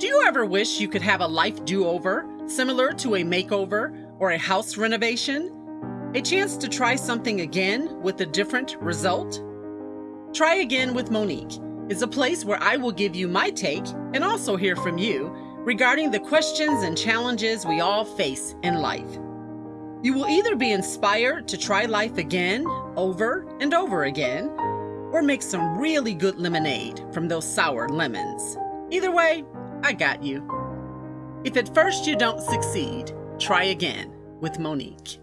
Do you ever wish you could have a life do over, similar to a makeover or a house renovation? A chance to try something again with a different result? Try Again with Monique is a place where I will give you my take and also hear from you regarding the questions and challenges we all face in life. You will either be inspired to try life again, over and over again, or make some really good lemonade from those sour lemons. Either way, I got you. If at first you don't succeed, try again with Monique.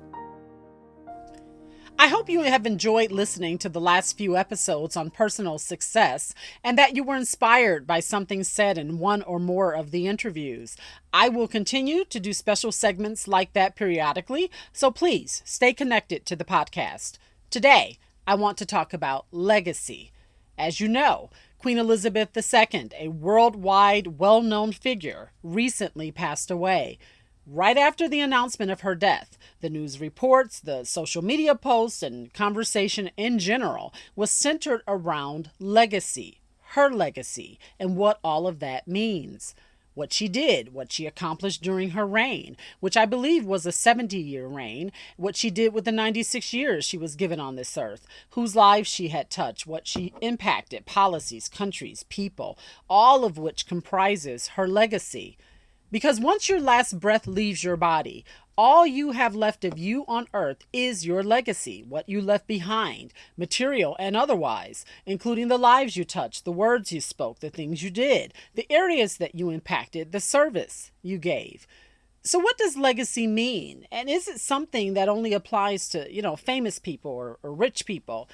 I hope you have enjoyed listening to the last few episodes on personal success and that you were inspired by something said in one or more of the interviews. I will continue to do special segments like that periodically, so please stay connected to the podcast. Today, I want to talk about legacy. As you know, Queen Elizabeth II, a worldwide well known figure, recently passed away. Right after the announcement of her death, the news reports, the social media posts, and conversation in general was centered around legacy, her legacy, and what all of that means what she did, what she accomplished during her reign, which I believe was a 70 year reign, what she did with the 96 years she was given on this earth, whose lives she had touched, what she impacted, policies, countries, people, all of which comprises her legacy. Because once your last breath leaves your body, all you have left of you on earth is your legacy, what you left behind, material and otherwise, including the lives you touched, the words you spoke, the things you did, the areas that you impacted, the service you gave. So what does legacy mean? And is it something that only applies to, you know, famous people or, or rich people?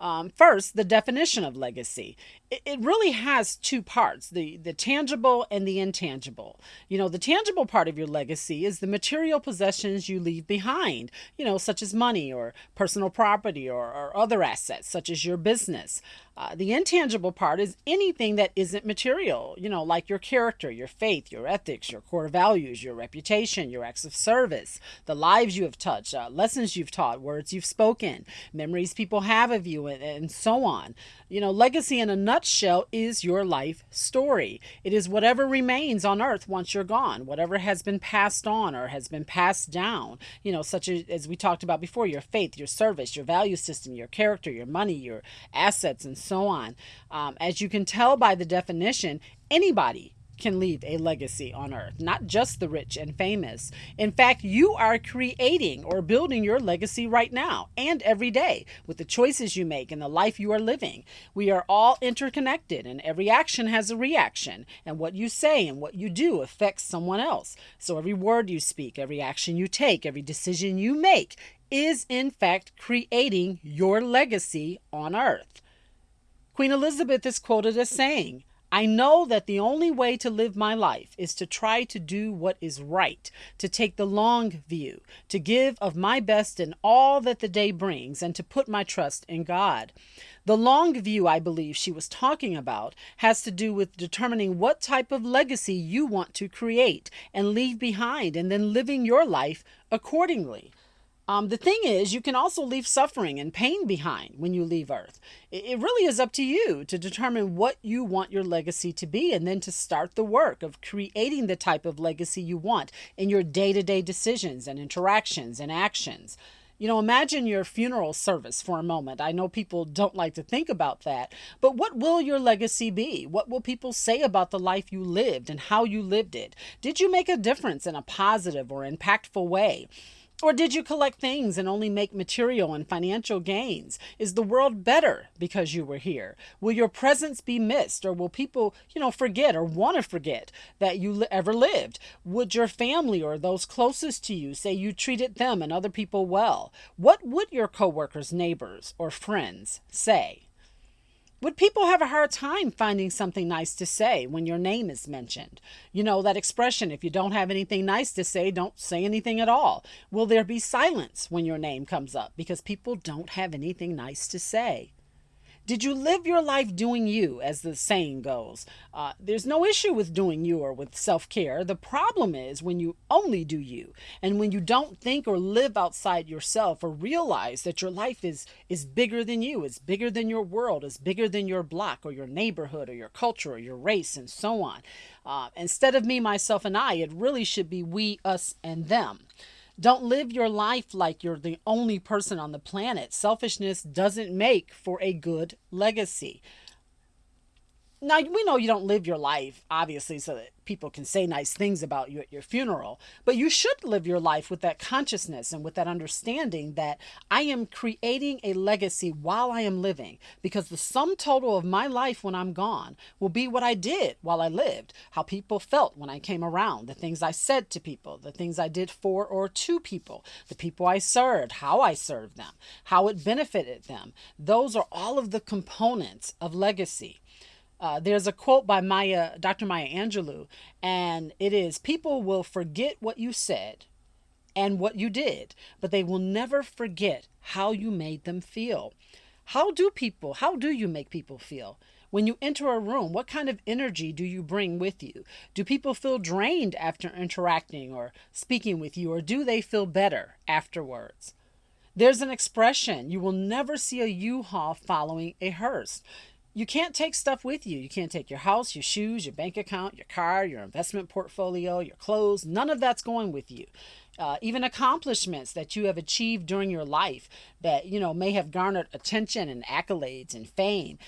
Um, first, the definition of legacy. It, really has two parts the, the tangible and the intangible. You know, the tangible part of your legacy is the material possessions you leave behind, you know, such as money or personal property or, or other assets, such as your business. Uh, the intangible part is anything that isn't material, you know, like your character, your faith, your ethics, your core values, your reputation, your acts of service, the lives you have touched, uh, lessons you've taught, words you've spoken, memories people have of you, and, and so on. You know, legacy in a nutshell is your life story. It is whatever remains on earth once you're gone, whatever has been passed on or has been passed down, you know, such as, as we talked about before your faith, your service, your value system, your character, your money, your assets, and so on. Um, as you can tell by the definition, anybody can leave a legacy on earth, not just the rich and famous. In fact, you are creating or building your legacy right now and every day with the choices you make and the life you are living. We are all interconnected, and every action has a reaction, and what you say and what you do affects someone else. So every word you speak, every action you take, every decision you make is in fact creating your legacy on earth. Queen Elizabeth is quoted as saying, I know that the only way to live my life is to try to do what is right, to take the long view, to give of my best in all that the day brings, and to put my trust in God. The long view I believe she was talking about has to do with determining what type of legacy you want to create and leave behind, and then living your life accordingly. Um, the thing is, you can also leave suffering and pain behind when you leave Earth. It really is up to you to determine what you want your legacy to be and then to start the work of creating the type of legacy you want in your day to day decisions and interactions and actions. You know, imagine your funeral service for a moment. I know people don't like to think about that, but what will your legacy be? What will people say about the life you lived and how you lived it? Did you make a difference in a positive or impactful way? Or did you collect things and only make material and financial gains? Is the world better because you were here? Will your presence be missed or will people, you know, forget or want to forget that you ever lived? Would your family or those closest to you say you treated them and other people well? What would your coworkers, neighbors, or friends say? Would people have a hard time finding something nice to say when your name is mentioned? You know, that expression, if you don't have anything nice to say, don't say anything at all. Will there be silence when your name comes up because people don't have anything nice to say? Did you live your life doing you, as the saying goes? Uh, there's no issue with doing you or with self care. The problem is when you only do you and when you don't think or live outside yourself or realize that your life is, is bigger than you, is bigger than your world, is bigger than your block or your neighborhood or your culture or your race and so on. Uh, instead of me, myself, and I, it really should be we, us, and them. Don't live your life like you're the only person on the planet. Selfishness doesn't make for a good legacy. Now, we know you don't live your life, obviously, so that people can say nice things about you at your funeral, but you should live your life with that consciousness and with that understanding that I am creating a legacy while I am living, because the sum total of my life when I'm gone will be what I did while I lived, how people felt when I came around, the things I said to people, the things I did for or to people, the people I served, how I served them, how it benefited them. Those are all of the components of legacy. Uh, there's a quote by Maya, Dr. Maya Angelou, and it is People will forget what you said and what you did, but they will never forget how you made them feel. How do people, how do you make people feel? When you enter a room, what kind of energy do you bring with you? Do people feel drained after interacting or speaking with you, or do they feel better afterwards? There's an expression you will never see a U Haul following a hearse you can't take stuff with you. You can't take your house, your shoes, your bank account, your car, your investment portfolio, your clothes. None of that's going with you. Uh, even accomplishments that you have achieved during your life that you know may have garnered attention and accolades and fame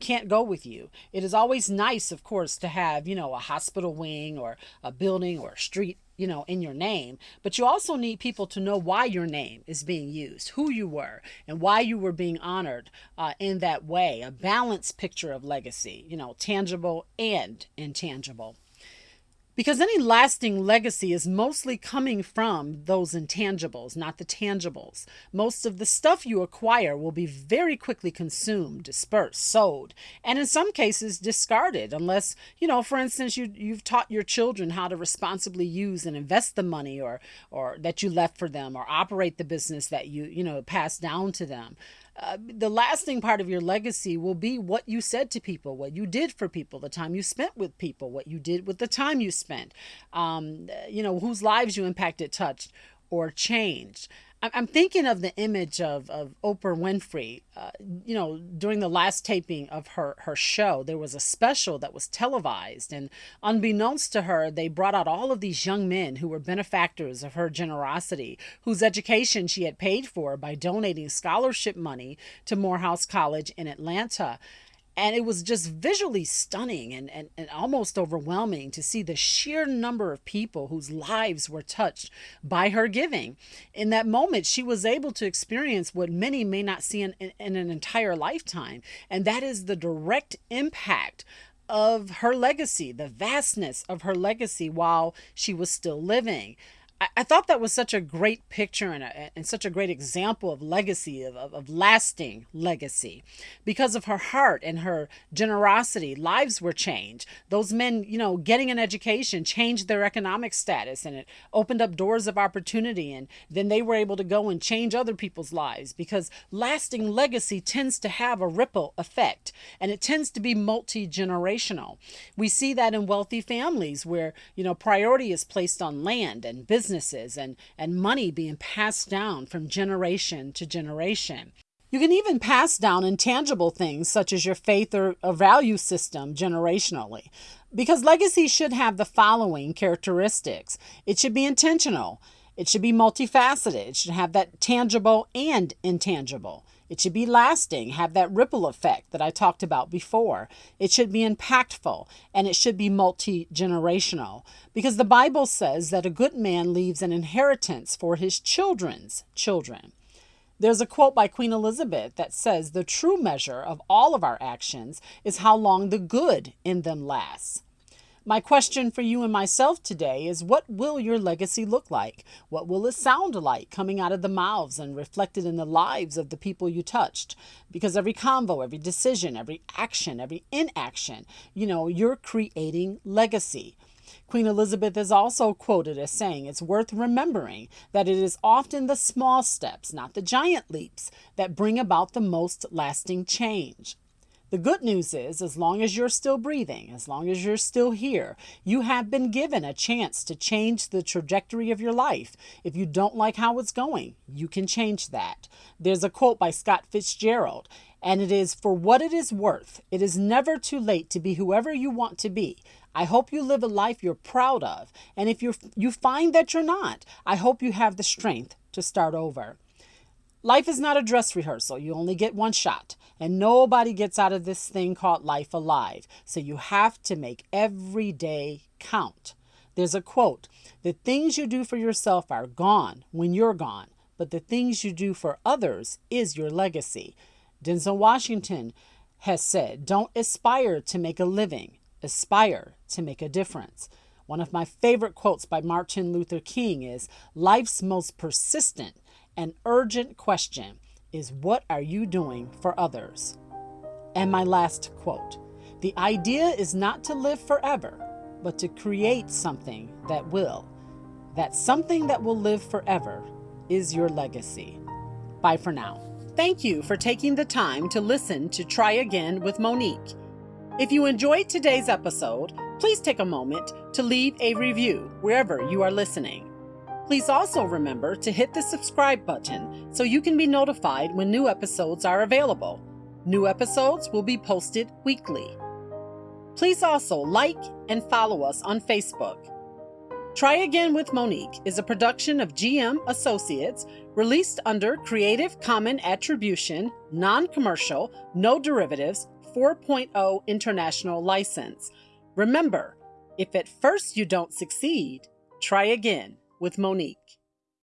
can't go with you. It is always nice, of course, to have, you know, a hospital wing or a building or a street you know, in your name, but you also need people to know why your name is being used, who you were, and why you were being honored uh, in that way. A balanced picture of legacy, you know, tangible and intangible. Because any lasting legacy is mostly coming from those intangibles, not the tangibles. Most of the stuff you acquire will be very quickly consumed, dispersed, sold, and in some cases discarded unless, you know, for instance, you you've taught your children how to responsibly use and invest the money or or that you left for them or operate the business that you, you know, passed down to them uh, the lasting part of your legacy will be what you said to people, what you did for people, the time you spent with people, what you did with the time you spent, um, you know, whose lives you impacted, touched, or changed. I'm thinking of the image of, of Oprah Winfrey. Uh, you know, during the last taping of her, her show, there was a special that was televised. And unbeknownst to her, they brought out all of these young men who were benefactors of her generosity, whose education she had paid for by donating scholarship money to Morehouse College in Atlanta and it was just visually stunning and, and, and almost overwhelming to see the sheer number of people whose lives were touched by her giving in that moment she was able to experience what many may not see in, in, in an entire lifetime and that is the direct impact of her legacy, the vastness of her legacy while she was still living. I, I thought that was such a great picture and, a, and such a great example of legacy, of, of, of lasting legacy. Because of her heart and her generosity, lives were changed. Those men, you know, getting an education changed their economic status and it opened up doors of opportunity. And then they were able to go and change other people's lives because lasting legacy tends to have a ripple effect and it tends to be multi generational. We see that in wealthy families where, you know, priority is placed on land and business businesses and, and money being passed down from generation to generation. You can even pass down intangible things such as your faith or a value system generationally. Because legacy should have the following characteristics it should be intentional, it should be multifaceted, it should have that tangible and intangible. It should be lasting, have that ripple effect that I talked about before. It should be impactful, and it should be multi generational. Because the Bible says that a good man leaves an inheritance for his children's children. There's a quote by Queen Elizabeth that says, The true measure of all of our actions is how long the good in them lasts. My question for you and myself today is what will your legacy look like? What will it sound like coming out of the mouths and reflected in the lives of the people you touched? Because every convo, every decision, every action, every inaction, you know, you're creating legacy. Queen Elizabeth is also quoted as saying, It's worth remembering that it is often the small steps, not the giant leaps, that bring about the most lasting change. The good news is, as long as you're still breathing, as long as you're still here, you have been given a chance to change the trajectory of your life. If you don't like how it's going, you can change that. There's a quote by Scott Fitzgerald, and it is For what it is worth, it is never too late to be whoever you want to be. I hope you live a life you're proud of. And if you you find that you're not, I hope you have the strength to start over. Life is not a dress rehearsal. You only get one shot, and nobody gets out of this thing called life alive. So you have to make every day count. There's a quote The things you do for yourself are gone when you're gone, but the things you do for others is your legacy. Denzel Washington has said, Don't aspire to make a living, aspire to make a difference. One of my favorite quotes by Martin Luther King is Life's most persistent an urgent question is what are you doing for others? And my last quote The idea is not to live forever, but to create something that will. That something that will live forever is your legacy. Bye for now. Thank you for taking the time to listen to Try Again with Monique. If you enjoyed today's episode, please take a moment to leave a review wherever you are listening. Please also remember to hit the subscribe button so you can be notified when new episodes are available. New episodes will be posted weekly. Please also like and follow us on Facebook. Try Again with Monique is a production of GM Associates released under Creative Common Attribution, Non Commercial, No Derivatives 4.0 International License. Remember, if at first you don't succeed, try again with Monique.